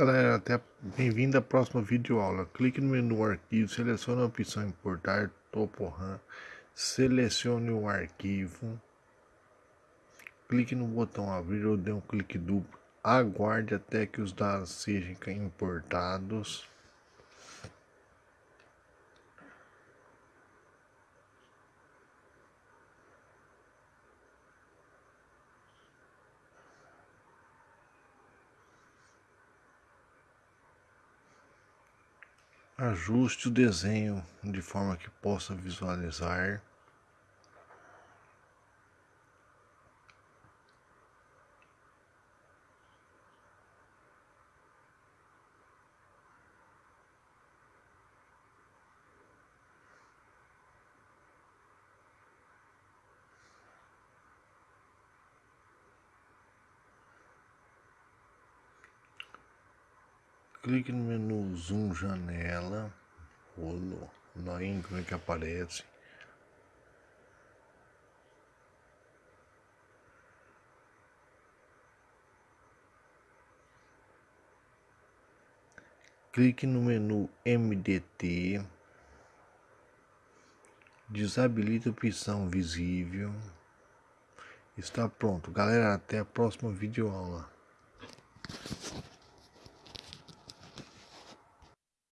Galera, até bem-vindo à próxima videoaula. Clique no menu arquivo, selecione a opção importar topo RAM, selecione o arquivo, clique no botão abrir ou dê um clique duplo, aguarde até que os dados sejam importados. Ajuste o desenho de forma que possa visualizar. Clique no menu zoom janela, rolo, na íncone que aparece. Clique no menu MDT, desabilite a opção visível. Está pronto. Galera, até a próxima videoaula.